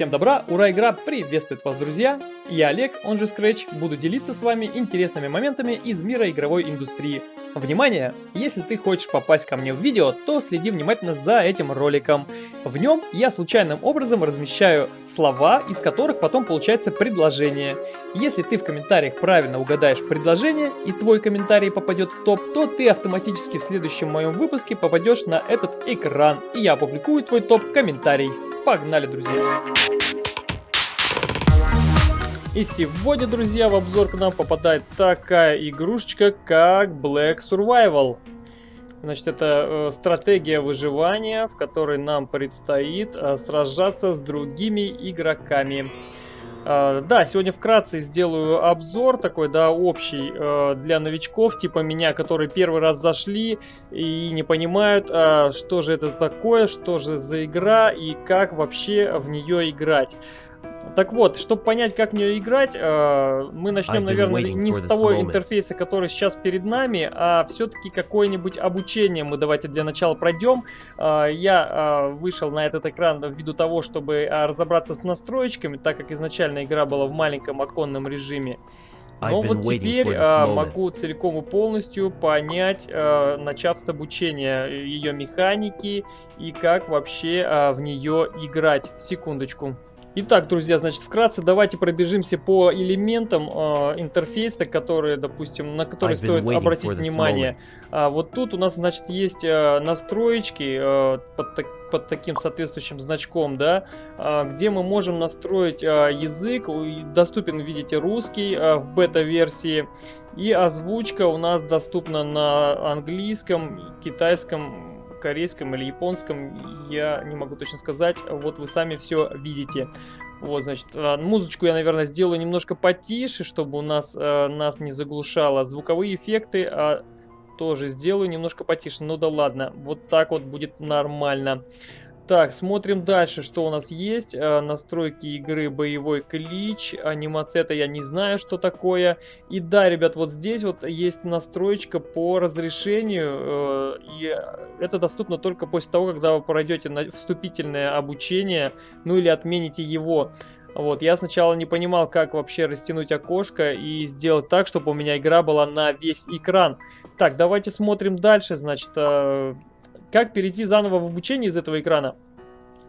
Всем добра, ура, игра приветствует вас, друзья! Я Олег, он же Scratch, буду делиться с вами интересными моментами из мира игровой индустрии. Внимание! Если ты хочешь попасть ко мне в видео, то следи внимательно за этим роликом. В нем я случайным образом размещаю слова, из которых потом получается предложение. Если ты в комментариях правильно угадаешь предложение и твой комментарий попадет в топ, то ты автоматически в следующем моем выпуске попадешь на этот экран, и я опубликую твой топ-комментарий. Погнали, друзья! И сегодня, друзья, в обзор к нам попадает такая игрушечка, как Black Survival. Значит, это э, стратегия выживания, в которой нам предстоит э, сражаться с другими игроками. Uh, да, сегодня вкратце сделаю обзор такой, да, общий uh, для новичков, типа меня, которые первый раз зашли и не понимают, uh, что же это такое, что же за игра и как вообще в нее играть. Так вот, чтобы понять, как в нее играть, э, мы начнем, наверное, не с того интерфейса, который сейчас перед нами, а все-таки какое-нибудь обучение мы давайте для начала пройдем. Э, я э, вышел на этот экран ввиду того, чтобы разобраться с настроечками, так как изначально игра была в маленьком оконном режиме. Но вот теперь а, могу целиком и полностью понять, а, начав с обучения ее механики и как вообще а, в нее играть. Секундочку. Итак, друзья, значит, вкратце давайте пробежимся по элементам э, интерфейса, которые, допустим, на которые стоит обратить внимание. А, вот тут у нас, значит, есть э, настроечки э, под, под таким соответствующим значком, да, э, где мы можем настроить э, язык. Доступен, видите, русский э, в бета-версии. И озвучка у нас доступна на английском, китайском, корейском или японском, я не могу точно сказать. Вот вы сами все видите. Вот, значит, а, музычку я, наверное, сделаю немножко потише, чтобы у нас э, нас не заглушало. Звуковые эффекты а, тоже сделаю немножко потише. Ну да ладно, вот так вот будет нормально. Так, смотрим дальше, что у нас есть. Э, настройки игры боевой клич. Анимация это я не знаю, что такое. И да, ребят, вот здесь вот есть настроечка по разрешению. Э, и это доступно только после того, когда вы пройдете на вступительное обучение, ну или отмените его. Вот, я сначала не понимал, как вообще растянуть окошко и сделать так, чтобы у меня игра была на весь экран. Так, давайте смотрим дальше, значит, э, как перейти заново в обучение из этого экрана?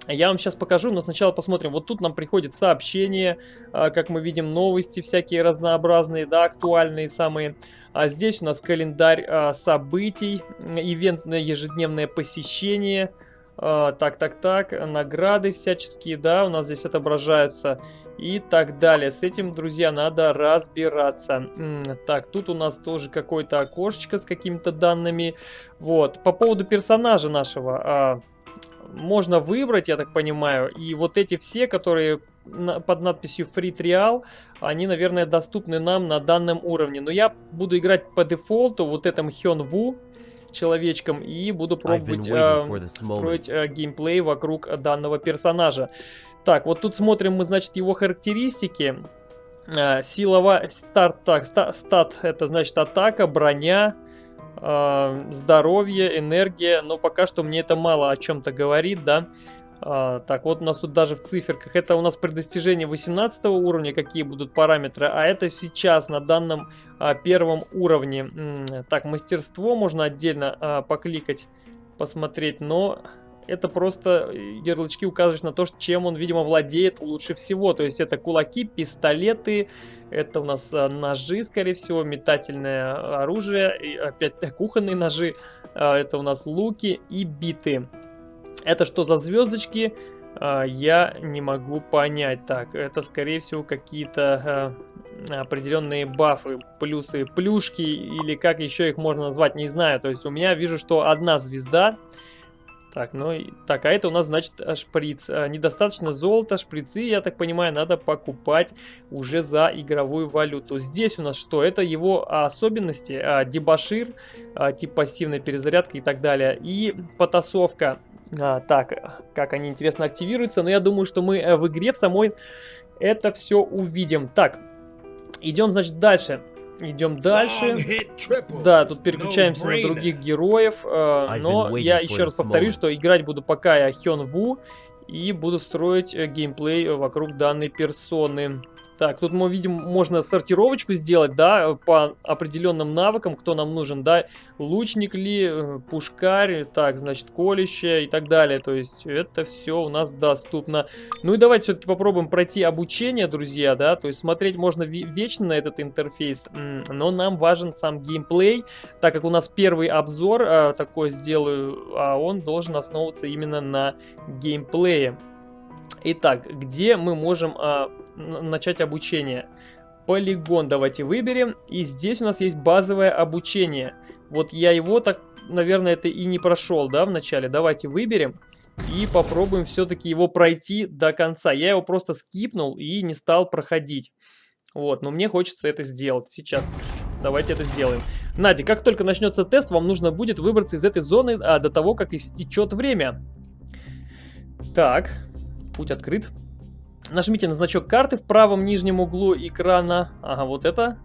Я вам сейчас покажу, но сначала посмотрим. Вот тут нам приходит сообщение, а, как мы видим, новости всякие разнообразные, да, актуальные самые. А здесь у нас календарь а, событий, ивентное ежедневное посещение. Так, так, так, награды всяческие, да, у нас здесь отображаются и так далее. С этим, друзья, надо разбираться. Так, тут у нас тоже какое-то окошечко с какими-то данными. Вот, по поводу персонажа нашего можно выбрать, я так понимаю. И вот эти все, которые под надписью Free Trial, они, наверное, доступны нам на данном уровне. Но я буду играть по дефолту вот этом Хён Ву человечком и буду пробовать э, строить э, геймплей вокруг данного персонажа. Так, вот тут смотрим мы, значит, его характеристики. Э, силовая... Старт, так, стат, это значит атака, броня, э, здоровье, энергия, но пока что мне это мало о чем-то говорит, да. А, так, вот у нас тут даже в циферках, это у нас при достижении 18 уровня, какие будут параметры, а это сейчас на данном а, первом уровне. М -м, так, мастерство можно отдельно а, покликать, посмотреть, но это просто э, ярлычки указывают на то, чем он, видимо, владеет лучше всего. То есть это кулаки, пистолеты, это у нас э, ножи, скорее всего, метательное оружие, и опять кухонные ножи, э, это у нас луки и биты. Это что за звездочки? Я не могу понять. Так, это скорее всего какие-то определенные бафы, плюсы, плюшки или как еще их можно назвать, не знаю. То есть у меня вижу, что одна звезда, так, ну и... Так, а это у нас, значит, э, шприц. А, недостаточно золота, шприцы, я так понимаю, надо покупать уже за игровую валюту. Здесь у нас что? Это его особенности. А, дебашир, тип пассивной перезарядки и так далее. И потасовка. А, так, как они, интересно, активируются. Но я думаю, что мы э, в игре в самой это все увидим. Так, идем, значит, дальше. Идем дальше. Да, тут переключаемся на других героев. Э, но я еще раз повторю, что играть буду пока я Хён Ву. И буду строить э, геймплей вокруг данной персоны. Так, тут мы видим, можно сортировочку сделать, да, по определенным навыкам, кто нам нужен, да, лучник ли, э, пушкарь, так, значит, колище и так далее. То есть это все у нас доступно. Ну и давайте все-таки попробуем пройти обучение, друзья, да, то есть смотреть можно вечно на этот интерфейс, но нам важен сам геймплей, так как у нас первый обзор а, такой сделаю, а он должен основываться именно на геймплее. Итак, где мы можем а, начать обучение? Полигон давайте выберем. И здесь у нас есть базовое обучение. Вот я его так, наверное, это и не прошел, да, в начале. Давайте выберем и попробуем все-таки его пройти до конца. Я его просто скипнул и не стал проходить. Вот, но мне хочется это сделать сейчас. Давайте это сделаем. Надя, как только начнется тест, вам нужно будет выбраться из этой зоны а, до того, как истечет время. Так, Путь открыт. Нажмите на значок карты в правом нижнем углу экрана. Ага, вот это.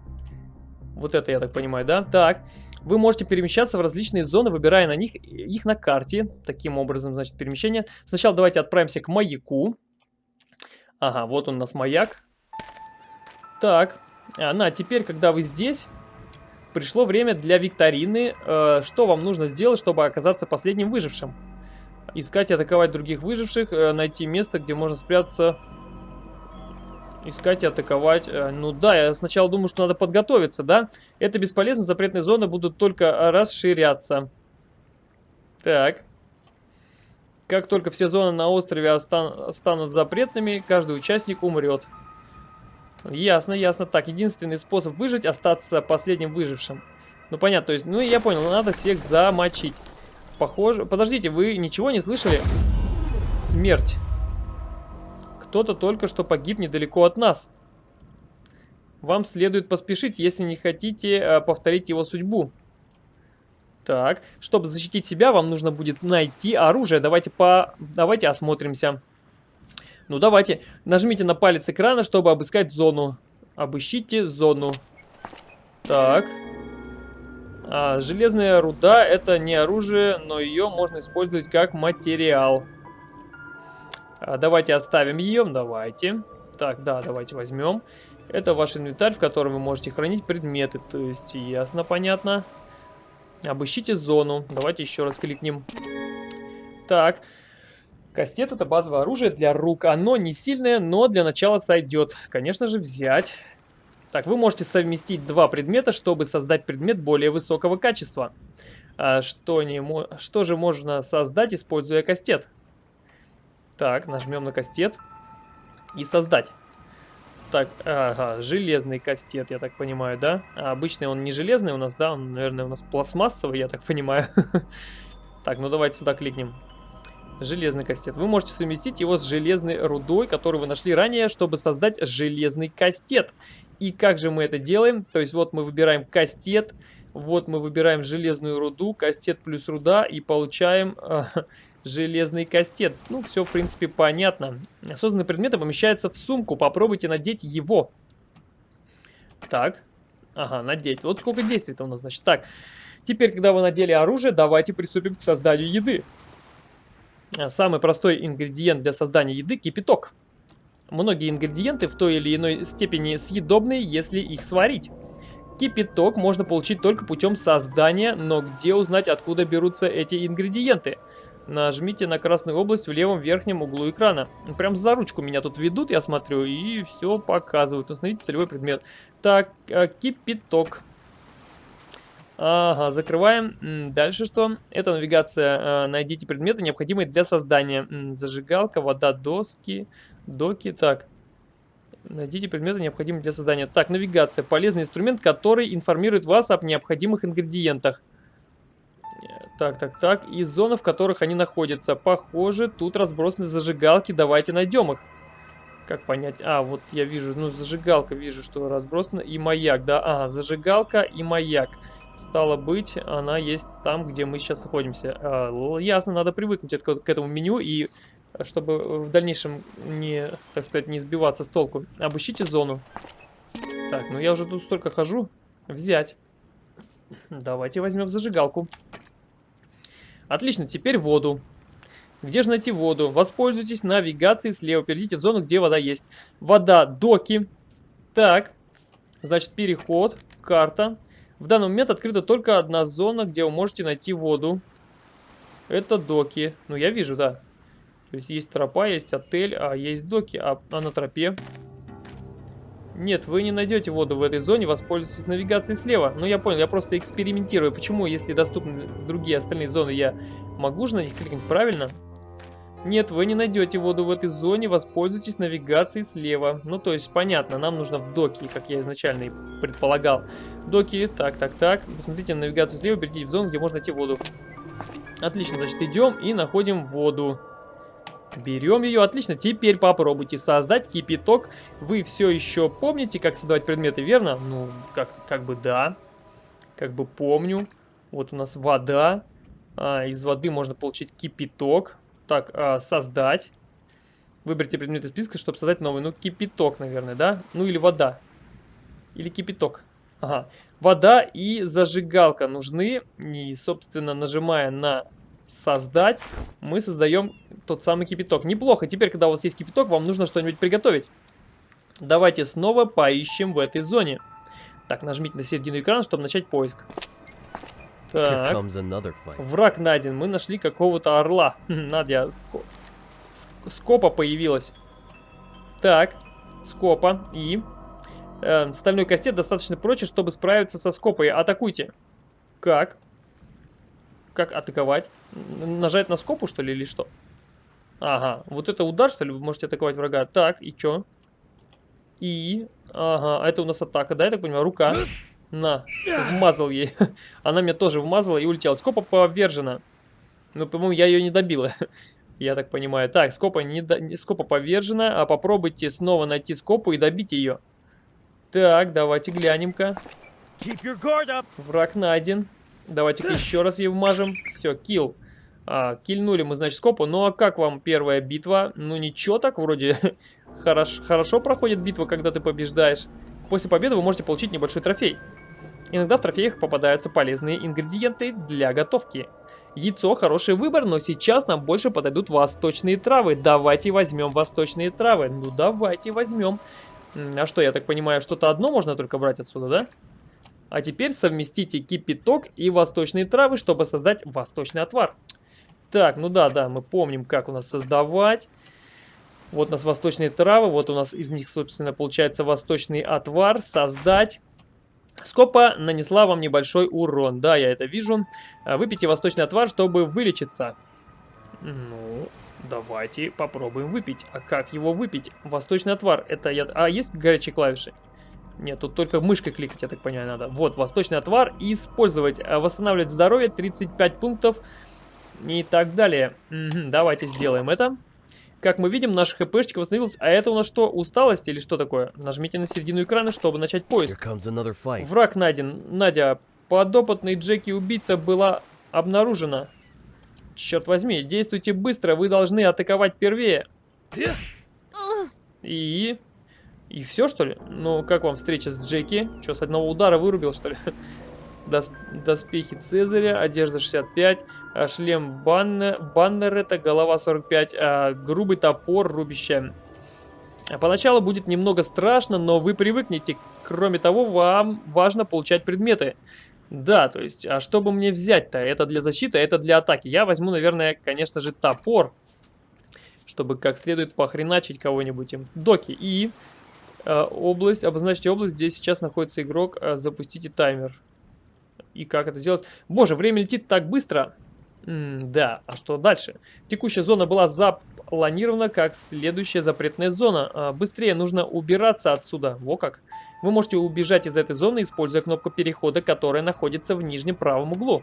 Вот это, я так понимаю, да? Так. Вы можете перемещаться в различные зоны, выбирая на них их на карте. Таким образом, значит, перемещение. Сначала давайте отправимся к маяку. Ага, вот он у нас маяк. Так. А, на, теперь, когда вы здесь, пришло время для викторины. Э, что вам нужно сделать, чтобы оказаться последним выжившим? Искать и атаковать других выживших. Э, найти место, где можно спрятаться. Искать и атаковать. Э, ну да, я сначала думаю, что надо подготовиться, да? Это бесполезно, запретные зоны будут только расширяться. Так. Как только все зоны на острове станут запретными, каждый участник умрет. Ясно, ясно. Так, единственный способ выжить остаться последним выжившим. Ну понятно, то есть, ну я понял, надо всех замочить. Похоже... Подождите, вы ничего не слышали? Смерть. Кто-то только что погиб недалеко от нас. Вам следует поспешить, если не хотите э, повторить его судьбу. Так, чтобы защитить себя, вам нужно будет найти оружие. Давайте по... Давайте осмотримся. Ну, давайте. Нажмите на палец экрана, чтобы обыскать зону. Обыщите зону. Так. А, железная руда это не оружие, но ее можно использовать как материал. А, давайте оставим ее, давайте. Так, да, давайте возьмем. Это ваш инвентарь, в котором вы можете хранить предметы. То есть, ясно, понятно. Обыщите зону. Давайте еще раз кликнем. Так. Кастет это базовое оружие для рук. Оно не сильное, но для начала сойдет. Конечно же, взять. Так, вы можете совместить два предмета, чтобы создать предмет более высокого качества. А что, не, что же можно создать, используя кастет? Так, нажмем на кастет и создать. Так, ага, железный кастет, я так понимаю, да? А обычный он не железный у нас, да? Он, наверное, у нас пластмассовый, я так понимаю. Так, ну давайте сюда кликнем. Железный кастет. Вы можете совместить его с железной рудой, которую вы нашли ранее, чтобы создать железный кастет. И как же мы это делаем? То есть вот мы выбираем кастет, вот мы выбираем железную руду, кастет плюс руда и получаем э, железный кастет. Ну, все в принципе понятно. Созданные предметы помещаются в сумку, попробуйте надеть его. Так, ага, надеть. Вот сколько действий-то у нас, значит. Так, теперь, когда вы надели оружие, давайте приступим к созданию еды. Самый простой ингредиент для создания еды – кипяток. Многие ингредиенты в той или иной степени съедобные, если их сварить. Кипяток можно получить только путем создания, но где узнать, откуда берутся эти ингредиенты? Нажмите на красную область в левом верхнем углу экрана. Прям за ручку меня тут ведут, я смотрю, и все показывают. Установите целевой предмет. Так, э, кипяток. Ага, закрываем. Дальше что? Это навигация. Э, найдите предметы, необходимые для создания. Зажигалка, вода, доски, доки. Так. Найдите предметы, необходимые для создания. Так, навигация. Полезный инструмент, который информирует вас об необходимых ингредиентах. Так, так, так. И зоны, в которых они находятся. Похоже, тут разбросаны зажигалки. Давайте найдем их. Как понять? А, вот я вижу, ну, зажигалка, вижу, что разбросана. И маяк, да? А, зажигалка и маяк. Стало быть, она есть там, где мы сейчас находимся. А, ясно, надо привыкнуть к этому меню, и чтобы в дальнейшем не, так сказать, не сбиваться с толку. Обыщите зону. Так, ну я уже тут столько хожу. Взять. Давайте возьмем зажигалку. Отлично, теперь воду. Где же найти воду? Воспользуйтесь навигацией слева. Перейдите в зону, где вода есть. Вода, доки. Так. Значит, переход, карта. В данный момент открыта только одна зона, где вы можете найти воду. Это доки. Ну, я вижу, да. То есть есть тропа, есть отель, а есть доки. А, а на тропе? Нет, вы не найдете воду в этой зоне, воспользуйтесь навигацией слева. Ну, я понял, я просто экспериментирую. Почему, если доступны другие остальные зоны, я могу же на них кликнуть правильно? Нет, вы не найдете воду в этой зоне, воспользуйтесь навигацией слева. Ну, то есть, понятно, нам нужно в доки, как я изначально и предполагал. Доки, так, так, так. Посмотрите на навигацию слева, перейдите в зону, где можно найти воду. Отлично, значит, идем и находим воду. Берем ее, отлично. Теперь попробуйте создать кипяток. Вы все еще помните, как создавать предметы, верно? Ну, как, как бы да. Как бы помню. Вот у нас вода. А, из воды можно получить кипяток. Так, а, создать. Выберите предмет из списка, чтобы создать новый. Ну, кипяток, наверное, да? Ну, или вода. Или кипяток. Ага. Вода и зажигалка нужны. И, собственно, нажимая на создать, мы создаем тот самый кипяток. Неплохо. Теперь, когда у вас есть кипяток, вам нужно что-нибудь приготовить. Давайте снова поищем в этой зоне. Так, нажмите на середину экрана, чтобы начать поиск. Так. Враг найден. Мы нашли какого-то орла. Надя, ско... скопа появилась. Так, скопа и... Э, стальной кастет достаточно прочен, чтобы справиться со скопой. Атакуйте. Как? Как атаковать? Нажать на скопу, что ли, или что? Ага, вот это удар, что ли, вы можете атаковать врага. Так, и чё? И... Ага, это у нас атака, да, я так понимаю? Рука. На, вмазал ей. Она меня тоже вмазала и улетела. Скопа повержена. Ну, по-моему, я ее не добила. Я так понимаю. Так, скопа, не до... скопа повержена. А попробуйте снова найти скопу и добить ее. Так, давайте глянем-ка. Враг найден. Давайте-ка еще раз ей вмажем. Все, килл. А, кильнули мы, значит, скопу. Ну а как вам первая битва? Ну ничего так, вроде хорошо, хорошо проходит битва, когда ты побеждаешь. После победы вы можете получить небольшой трофей. Иногда в трофеях попадаются полезные ингредиенты для готовки. Яйцо хороший выбор, но сейчас нам больше подойдут восточные травы. Давайте возьмем восточные травы. Ну давайте возьмем. А что, я так понимаю, что-то одно можно только брать отсюда, да? А теперь совместите кипяток и восточные травы, чтобы создать восточный отвар. Так, ну да, да, мы помним, как у нас создавать. Вот у нас восточные травы, вот у нас из них, собственно, получается восточный отвар. Создать. Скопа нанесла вам небольшой урон. Да, я это вижу. А, выпейте восточный отвар, чтобы вылечиться. Ну, давайте попробуем выпить. А как его выпить? Восточный отвар. Это я... А есть горячие клавиши? Нет, тут только мышкой кликать, я так понимаю, надо. Вот, восточный отвар. Использовать. А, восстанавливать здоровье 35 пунктов. И так далее. Угу, давайте сделаем это. Как мы видим, наша хпшечка восстановилась. А это у нас что, усталость или что такое? Нажмите на середину экрана, чтобы начать поиск. Враг найден. Надя, подопытный Джеки-убийца была обнаружена. Черт возьми, действуйте быстро, вы должны атаковать первее. И... И все, что ли? Ну, как вам встреча с Джеки? Что, с одного удара вырубил, что ли? Дос, доспехи Цезаря, одежда 65, а, шлем Баннер, Баннерета, голова 45, а, грубый топор, рубище. Поначалу будет немного страшно, но вы привыкнете. Кроме того, вам важно получать предметы. Да, то есть, а что бы мне взять-то? Это для защиты, это для атаки. Я возьму, наверное, конечно же, топор. Чтобы как следует похреначить кого-нибудь им. Доки. И э, область, обозначьте область, где сейчас находится игрок. Э, запустите таймер и как это сделать. Боже, время летит так быстро. М да, а что дальше? Текущая зона была запланирована как следующая запретная зона. А, быстрее нужно убираться отсюда. Во как. Вы можете убежать из этой зоны, используя кнопку перехода, которая находится в нижнем правом углу.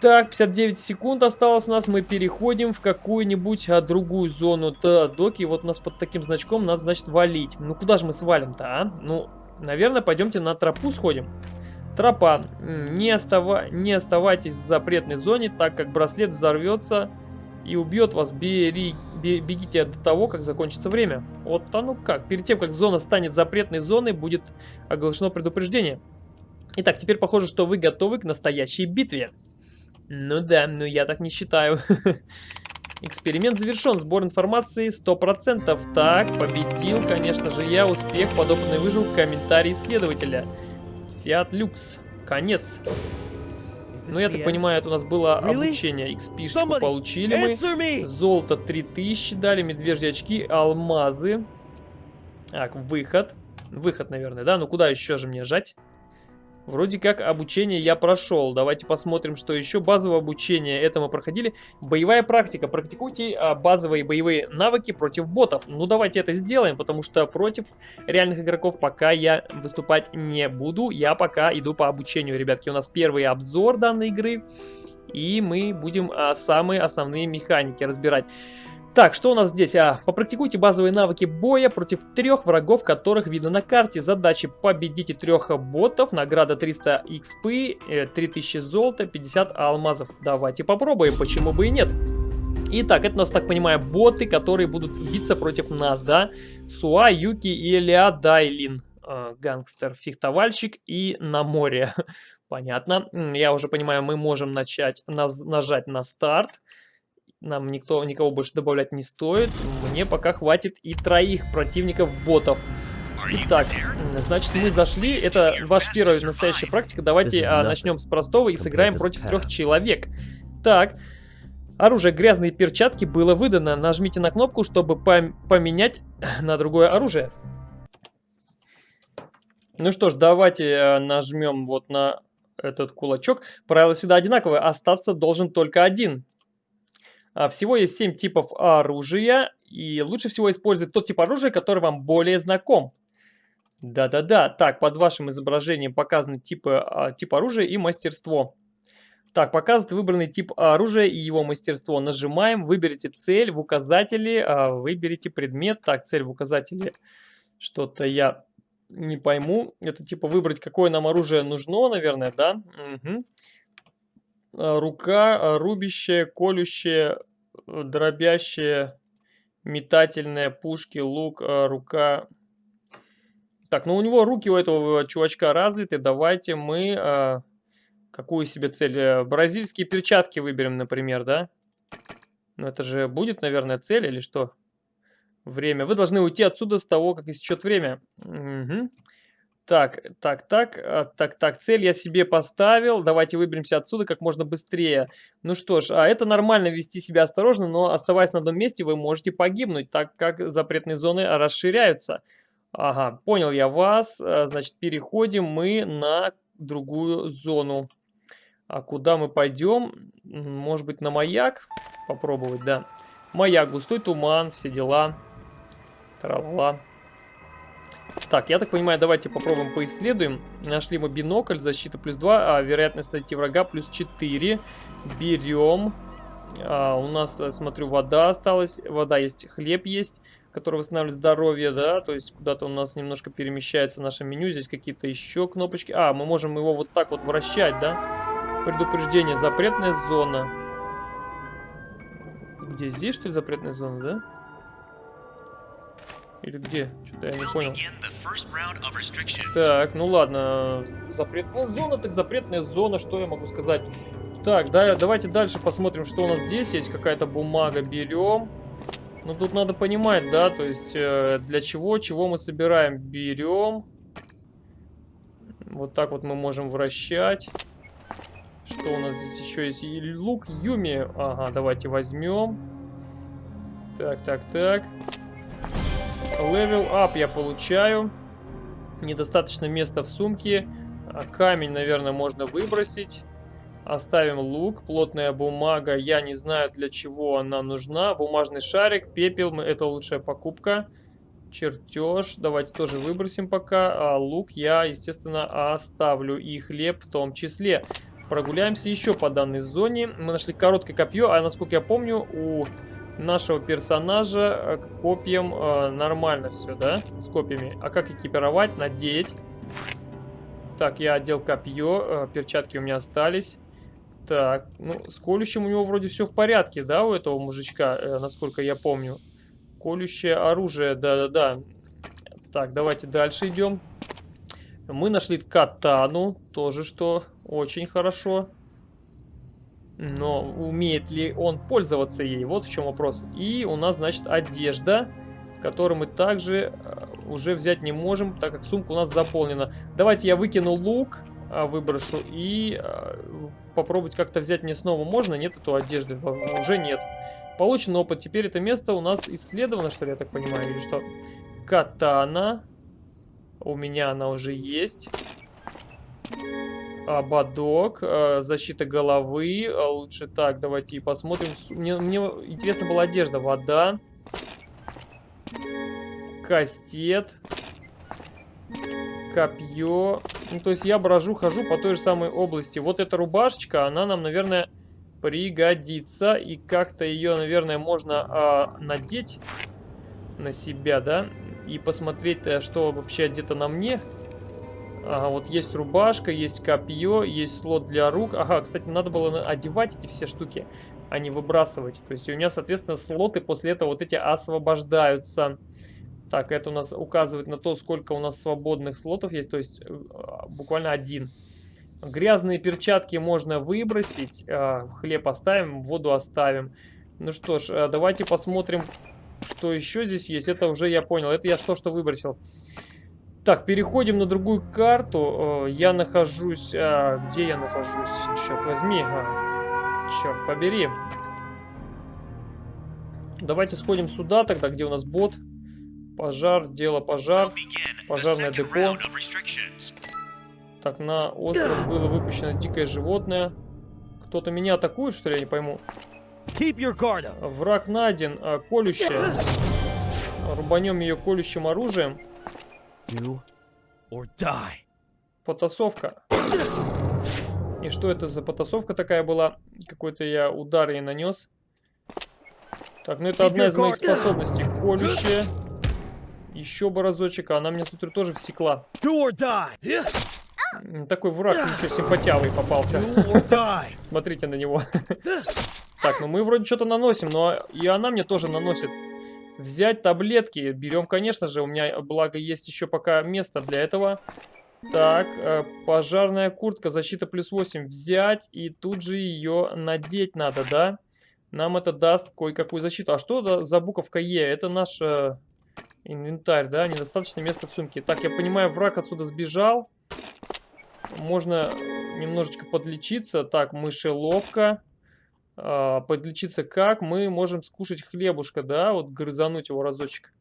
Так, 59 секунд осталось у нас. Мы переходим в какую-нибудь а, другую зону. Да, доки, вот у нас под таким значком надо, значит, валить. Ну, куда же мы свалим-то, а? Ну, наверное, пойдемте на тропу сходим. Тропа. Не, остава... не оставайтесь в запретной зоне, так как браслет взорвется и убьет вас. Бери... Бегите до того, как закончится время. Вот оно как. Перед тем, как зона станет запретной зоной, будет оглашено предупреждение. Итак, теперь похоже, что вы готовы к настоящей битве. Ну да, но я так не считаю. Эксперимент завершен. Сбор информации 100%. Так, победил, конечно же, я. Успех. Подопытный выжил. Комментарий исследователя. Фиат Люкс. Конец. Ну, я так понимаю, это у нас было обучение. XP получили мы. Золото 3000 дали. Медвежьи очки. Алмазы. Так, выход. Выход, наверное, да? Ну, куда еще же мне жать? Вроде как обучение я прошел. Давайте посмотрим, что еще. Базовое обучение, это мы проходили. Боевая практика. Практикуйте а, базовые боевые навыки против ботов. Ну, давайте это сделаем, потому что против реальных игроков пока я выступать не буду. Я пока иду по обучению, ребятки. У нас первый обзор данной игры. И мы будем а, самые основные механики разбирать. Так, что у нас здесь? А, попрактикуйте базовые навыки боя против трех врагов, которых видно на карте. Задачи победите трех ботов, награда 300 XP, 3000 золота, 50 алмазов. Давайте попробуем, почему бы и нет. Итак, это у нас, так понимаю, боты, которые будут биться против нас, да? Суа, Юки и Элиа Дайлин. Э, гангстер, фехтовальщик и на море. Понятно. Я уже понимаю, мы можем начать нажать на старт. Нам никто, никого больше добавлять не стоит. Мне пока хватит и троих противников-ботов. Итак, значит мы зашли. Это ваша первая настоящая практика. Давайте а, начнем с простого и сыграем против трех человек. Так, оружие грязные перчатки было выдано. Нажмите на кнопку, чтобы пом поменять на другое оружие. Ну что ж, давайте а, нажмем вот на этот кулачок. Правила всегда одинаковые. Остаться должен только один. А, всего есть 7 типов оружия, и лучше всего использовать тот тип оружия, который вам более знаком. Да-да-да, так, под вашим изображением показаны типы, а, тип оружия и мастерство. Так, показывает выбранный тип оружия и его мастерство. Нажимаем, выберите цель в указателе, а, выберите предмет. Так, цель в указателе, что-то я не пойму. Это типа выбрать, какое нам оружие нужно, наверное, да? Угу. Рука, э, рубящая, колющая, э, дробящая, метательная, пушки, лук, рука. Так, ну у него руки у этого чувачка развиты. Давайте мы... Какую себе цель? Бразильские перчатки выберем, например, да? Ну это же будет, наверное, цель или что? Время. Вы должны уйти отсюда с того, как истечет время. Угу. Так, так, так, а, так, так, цель я себе поставил. Давайте выберемся отсюда как можно быстрее. Ну что ж, а это нормально вести себя осторожно, но оставаясь на одном месте, вы можете погибнуть, так как запретные зоны расширяются. Ага, понял я вас. А, значит, переходим мы на другую зону. А куда мы пойдем? Может быть, на маяк? Попробовать, да. Маяк, густой туман, все дела. Тра-ла-ла. Так, я так понимаю, давайте попробуем поисследуем. Нашли мы бинокль, защита плюс 2, а вероятность найти врага плюс 4. Берем. А, у нас, э, смотрю, вода осталась. Вода есть, хлеб есть, который восстанавливает здоровье, да. То есть куда-то у нас немножко перемещается наше меню. Здесь какие-то еще кнопочки. А, мы можем его вот так вот вращать, да. Предупреждение, запретная зона. Где здесь, что ли, запретная зона, да? Или где? Что-то я не понял. Так, ну ладно. Запретная зона, так запретная зона, что я могу сказать? Так, да, давайте дальше посмотрим, что у нас здесь есть. Какая-то бумага берем. Ну, тут надо понимать, да, то есть э, для чего, чего мы собираем. Берем. Вот так вот мы можем вращать. Что у нас здесь еще есть? Лук Юми. Ага, давайте возьмем. Так, так, так. Левел ап я получаю. Недостаточно места в сумке. А камень, наверное, можно выбросить. Оставим лук, плотная бумага. Я не знаю, для чего она нужна. Бумажный шарик, пепел. Это лучшая покупка. Чертеж. Давайте тоже выбросим пока. А лук я, естественно, оставлю. И хлеб в том числе. Прогуляемся еще по данной зоне. Мы нашли короткое копье. А насколько я помню, у нашего персонажа э, к копьям э, нормально все, да? С копьями. А как экипировать? Надеть. Так, я одел копье. Э, перчатки у меня остались. Так, ну, с колющим у него вроде все в порядке, да, у этого мужичка, э, насколько я помню. Колющее оружие, да-да-да. Так, давайте дальше идем. Мы нашли катану, тоже что очень хорошо. Но умеет ли он пользоваться ей? Вот в чем вопрос. И у нас, значит, одежда, которую мы также э, уже взять не можем, так как сумка у нас заполнена. Давайте я выкину лук, а, выброшу и а, попробовать как-то взять мне снова можно. Нет эту одежды? Уже нет. Получен опыт. Теперь это место у нас исследовано, что ли, я так понимаю, или что? Катана. У меня она уже есть. Ободок, э, защита головы. А лучше так, давайте посмотрим. Мне, мне интересно была одежда. Вода. Кастет. Копье. Ну, то есть я брожу, хожу по той же самой области. Вот эта рубашечка, она нам, наверное, пригодится. И как-то ее, наверное, можно э, надеть на себя, да? И посмотреть, э, что вообще одето на мне. Ага, вот есть рубашка, есть копье, есть слот для рук. Ага, кстати, надо было одевать эти все штуки, а не выбрасывать. То есть у меня, соответственно, слоты после этого вот эти освобождаются. Так, это у нас указывает на то, сколько у нас свободных слотов есть. То есть э, буквально один. Грязные перчатки можно выбросить. А, хлеб оставим, воду оставим. Ну что ж, э, давайте посмотрим, что еще здесь есть. Это уже я понял. Это я что, что выбросил. Так, переходим на другую карту. Э, я нахожусь... А, где я нахожусь? Черт возьми. А, черт побери. Давайте сходим сюда тогда, где у нас бот. Пожар, дело пожар. Пожарное депо. Так, на остров было выпущено дикое животное. Кто-то меня атакует, что ли? Я не пойму. Враг найден. А, колющее. Рубанем ее колющим оружием. Do or die. Потасовка. И что это за потасовка такая была? Какой-то я удар ей нанес. Так, ну это одна из моих способностей. Колющая. Еще бы разочек. А она мне, смотрю, тоже всекла. Такой враг, ничего, симпатявый попался. Смотрите на него. Так, ну мы вроде что-то наносим, но и она мне тоже наносит. Взять таблетки. Берем, конечно же. У меня, благо, есть еще пока место для этого. Так, э, пожарная куртка, защита плюс 8. Взять и тут же ее надеть надо, да? Нам это даст кое-какую защиту. А что за буковка Е? Это наш э, инвентарь, да? Недостаточно места в сумке. Так, я понимаю, враг отсюда сбежал. Можно немножечко подлечиться. Так, мышеловка. А, подлечиться как? Мы можем скушать хлебушка, да, вот грызануть его разочек.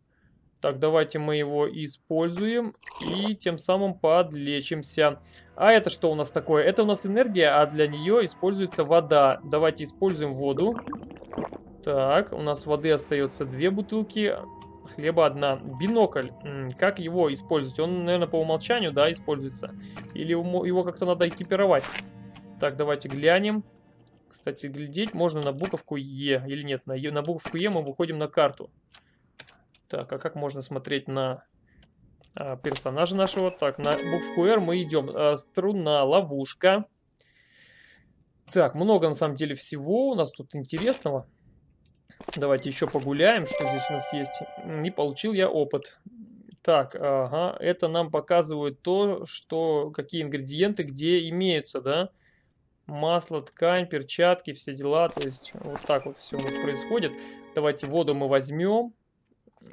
Так, давайте мы его используем и тем самым подлечимся. А это что у нас такое? Это у нас энергия, а для нее используется вода. Давайте используем воду. Так, у нас воды остается две бутылки, хлеба одна. Бинокль. Как его использовать? Он, наверное, по умолчанию, да, используется. Или его как-то надо экипировать. Так, давайте глянем. Кстати, глядеть можно на буковку Е или нет. На, на буковку Е мы выходим на карту. Так, а как можно смотреть на а, персонажа нашего? Так, на буковку R мы идем. А, струна, ловушка. Так, много на самом деле всего у нас тут интересного. Давайте еще погуляем, что здесь у нас есть. Не получил я опыт. Так, ага, это нам показывает то, что какие ингредиенты где имеются, да? Масло, ткань, перчатки, все дела. То есть вот так вот все у нас происходит. Давайте воду мы возьмем.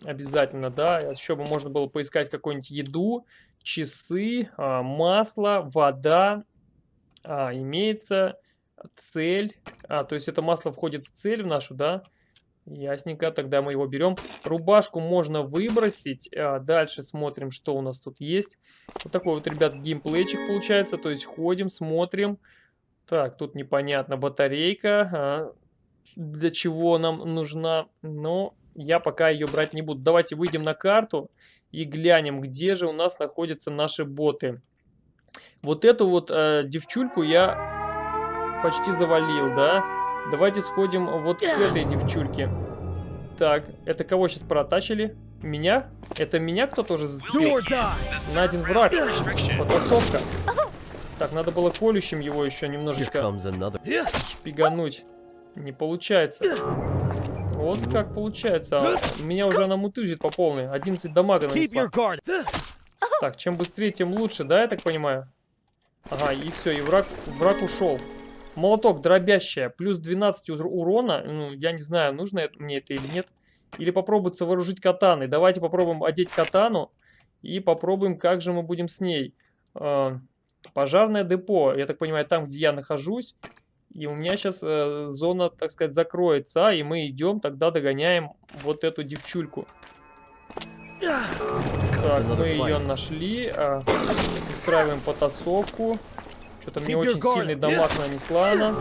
Обязательно, да. Еще бы можно было поискать какую-нибудь еду, часы, а, масло, вода. А, имеется цель. А, то есть это масло входит в цель в нашу, да? Ясненько, тогда мы его берем. Рубашку можно выбросить. А, дальше смотрим, что у нас тут есть. Вот такой вот, ребят, геймплейчик получается. То есть ходим, смотрим. Так, тут непонятно батарейка. А, для чего нам нужна? Но я пока ее брать не буду. Давайте выйдем на карту и глянем, где же у нас находятся наши боты. Вот эту вот э, девчульку я почти завалил, да? Давайте сходим вот к этой девчульке. Так, это кого сейчас протачили? Меня? Это меня кто тоже зацепил? Найден враг. Потасовка. Так, надо было колющим его еще немножечко шпигануть. Не получается. Вот как получается. А меня уже она мутыжит по полной. 11 дамага нанесла. Так, чем быстрее, тем лучше, да, я так понимаю? Ага, и все, и враг, враг ушел. Молоток дробящая, плюс 12 урона. Ну, я не знаю, нужно мне это или нет. Или попробуется вооружить катаной. Давайте попробуем одеть катану. И попробуем, как же мы будем с ней. Пожарное депо. Я так понимаю, там, где я нахожусь. И у меня сейчас э, зона, так сказать, закроется. И мы идем, тогда догоняем вот эту девчульку. Так, мы ее нашли. Э, устраиваем потасовку. Что-то мне очень сильный дамаг нанесла она.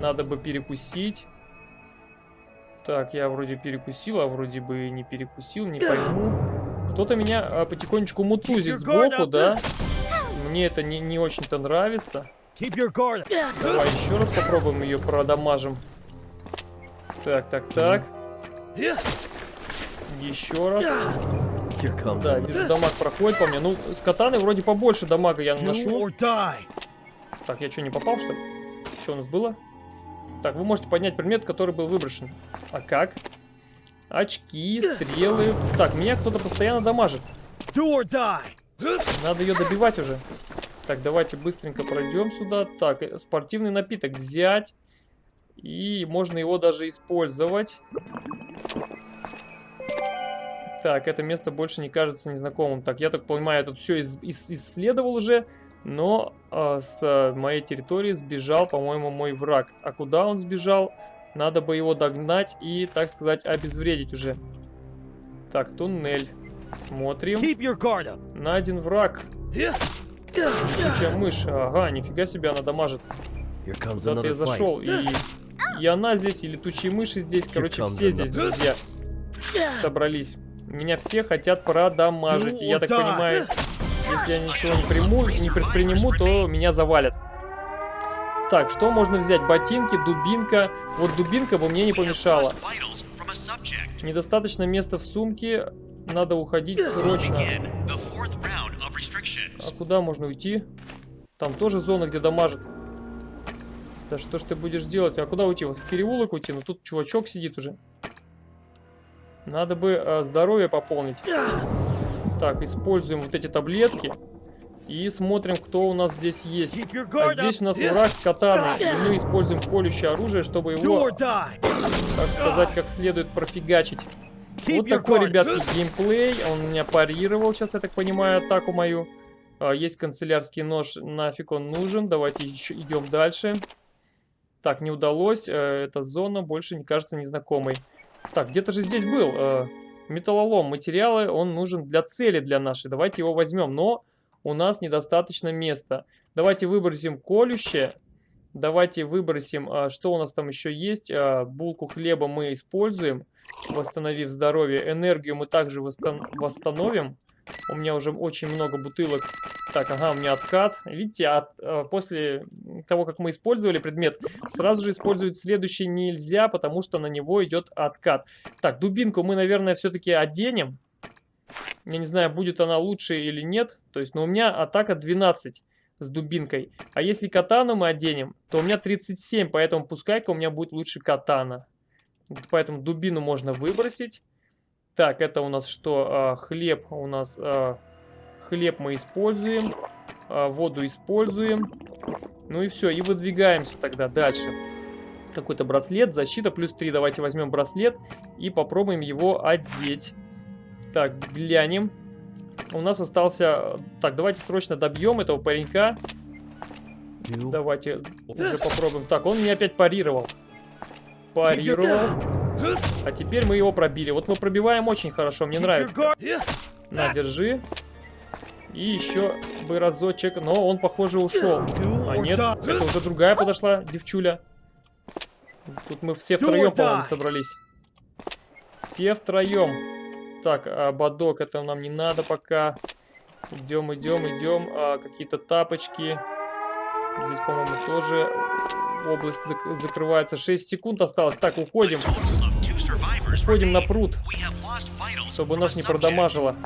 Надо бы перекусить. Так, я вроде перекусил, а вроде бы не перекусил, не пойму. Кто-то меня а, потихонечку мутузит сбоку, да? Мне это не, не очень-то нравится. Давай еще раз попробуем ее продамажим. Так, так, так. Еще раз. Да, вижу, дамаг проходит по мне. Ну, с катаны вроде побольше дамага я наношу. Так, я что, не попал, что ли? Что у нас было? Так, вы можете поднять предмет, который был выброшен. А как? Очки, стрелы. Так, меня кто-то постоянно дамажит. Надо ее добивать уже. Так, давайте быстренько пройдем сюда. Так, э, спортивный напиток взять. И можно его даже использовать. Так, это место больше не кажется незнакомым. Так, я так понимаю, я тут все ис ис исследовал уже. Но э, с моей территории сбежал, по-моему, мой враг. А куда он сбежал? Надо бы его догнать и, так сказать, обезвредить уже. Так, туннель. Смотрим. Найден враг. Летучая мышь. Ага, нифига себе она дамажит. Куда-то я зашел. И, и она здесь, и летучие мыши здесь. Короче, все здесь, друзья, собрались. Меня все хотят продамажить. И я так понимаю, если я ничего не приму, не предприму, то меня завалят. Так, что можно взять? Ботинки, дубинка. Вот дубинка бы мне не помешала. Недостаточно места в сумке. Надо уходить срочно. А куда можно уйти? Там тоже зона, где дамажит. Да что ж ты будешь делать? А куда уйти? Вот в переулок уйти? Ну тут чувачок сидит уже. Надо бы э, здоровье пополнить. Так, используем вот эти таблетки. И смотрим, кто у нас здесь есть. А здесь у нас враг с катаной. И мы используем колющее оружие, чтобы его, так сказать, как следует профигачить. Вот такой, ребятки, геймплей. Он меня парировал сейчас, я так понимаю, атаку мою. А, есть канцелярский нож, нафиг он нужен. Давайте еще идем дальше. Так, не удалось. Э, эта зона больше не кажется незнакомой. Так, где-то же здесь был э, металлолом. Материалы, он нужен для цели для нашей. Давайте его возьмем. Но у нас недостаточно места. Давайте выбросим колющее. Давайте выбросим, э, что у нас там еще есть. Э, булку хлеба мы используем восстановив здоровье. Энергию мы также восстан восстановим. У меня уже очень много бутылок. Так, ага, у меня откат. Видите, от, э, после того, как мы использовали предмет, сразу же использовать следующий нельзя, потому что на него идет откат. Так, дубинку мы, наверное, все-таки оденем. Я не знаю, будет она лучше или нет. То есть, но у меня атака 12 с дубинкой. А если катану мы оденем, то у меня 37, поэтому пускай-ка у меня будет лучше катана. Поэтому дубину можно выбросить. Так, это у нас что? А, хлеб у нас... А, хлеб мы используем. А, воду используем. Ну и все, и выдвигаемся тогда дальше. Какой-то браслет, защита плюс 3. Давайте возьмем браслет и попробуем его одеть. Так, глянем. У нас остался... Так, давайте срочно добьем этого паренька. Давайте уже попробуем. Так, он меня опять парировал парировал. А теперь мы его пробили. Вот мы пробиваем очень хорошо, мне нравится. На, держи. И еще бы разочек. Но он, похоже, ушел. А нет, это уже другая подошла девчуля. Тут мы все втроем, по-моему, собрались. Все втроем. Так, а бадок, это нам не надо пока. Идем, идем, идем. А, Какие-то тапочки. Здесь, по-моему, тоже область зак закрывается. 6 секунд осталось. Так, уходим. Уходим на пруд, чтобы нас не продамажило.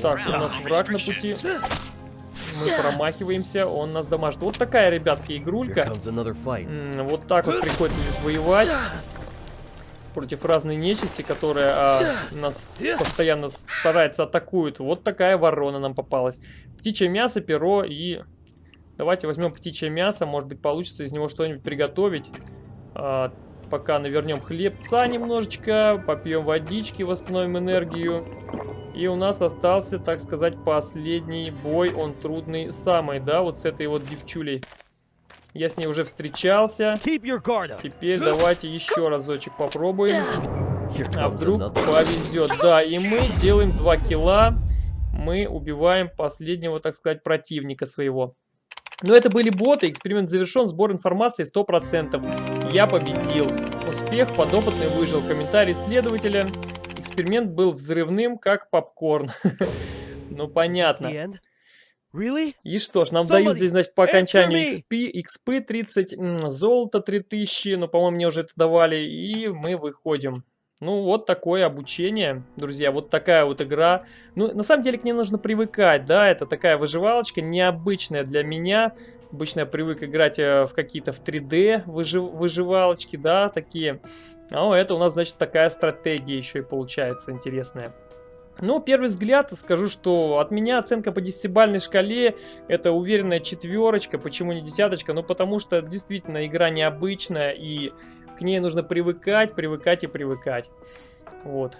Так, у нас враг на пути. Мы промахиваемся, он нас дамажит. Вот такая, ребятки, игрулька. Вот так вот приходится здесь воевать. Против разной нечисти, которая а, нас постоянно старается атакует. Вот такая ворона нам попалась. Птичье мясо, перо и Давайте возьмем птичье мясо, может быть получится из него что-нибудь приготовить. А, пока навернем хлебца немножечко, попьем водички, восстановим энергию. И у нас остался, так сказать, последний бой, он трудный самый, да, вот с этой вот девчулей. Я с ней уже встречался. Теперь давайте еще разочек попробуем. А вдруг повезет. Да, и мы делаем 2 килла. Мы убиваем последнего, так сказать, противника своего. Но это были боты, эксперимент завершен, сбор информации 100%. Я победил. Успех, подопытный выжил. Комментарий следователя. Эксперимент был взрывным, как попкорн. Ну, понятно. И что ж, нам дают здесь, значит, по окончанию XP, XP 30, золото 3000, ну, по-моему, мне уже это давали, и мы выходим. Ну, вот такое обучение, друзья, вот такая вот игра. Ну, на самом деле к ней нужно привыкать, да, это такая выживалочка, необычная для меня. Обычно я привык играть э, в какие-то в 3D выжив выживалочки, да, такие. А это у нас, значит, такая стратегия еще и получается интересная. Ну, первый взгляд, скажу, что от меня оценка по десятибальной шкале это уверенная четверочка. Почему не десяточка? Ну, потому что действительно игра необычная и к ней нужно привыкать, привыкать и привыкать. Вот.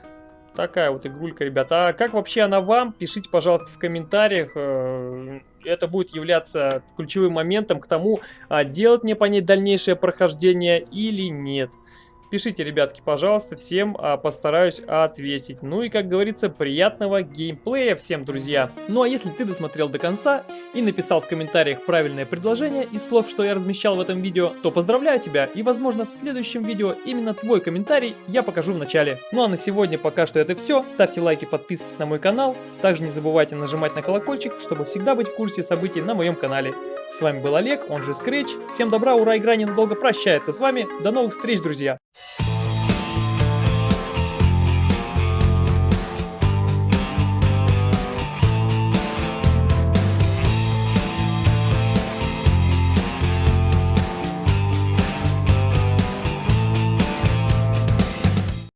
Такая вот игрулька, ребята. А как вообще она вам? Пишите, пожалуйста, в комментариях. Э, это будет являться ключевым моментом к тому, а делать мне по ней дальнейшее прохождение или нет. Пишите, ребятки, пожалуйста, всем а, постараюсь ответить. Ну и, как говорится, приятного геймплея всем, друзья. Ну а если ты досмотрел до конца и написал в комментариях правильное предложение из слов, что я размещал в этом видео, то поздравляю тебя и, возможно, в следующем видео именно твой комментарий я покажу в начале. Ну а на сегодня пока что это все. Ставьте лайки, подписывайтесь на мой канал. Также не забывайте нажимать на колокольчик, чтобы всегда быть в курсе событий на моем канале. С вами был Олег, он же Scratch. Всем добра, ура, игра ненадолго прощается с вами. До новых встреч, друзья! you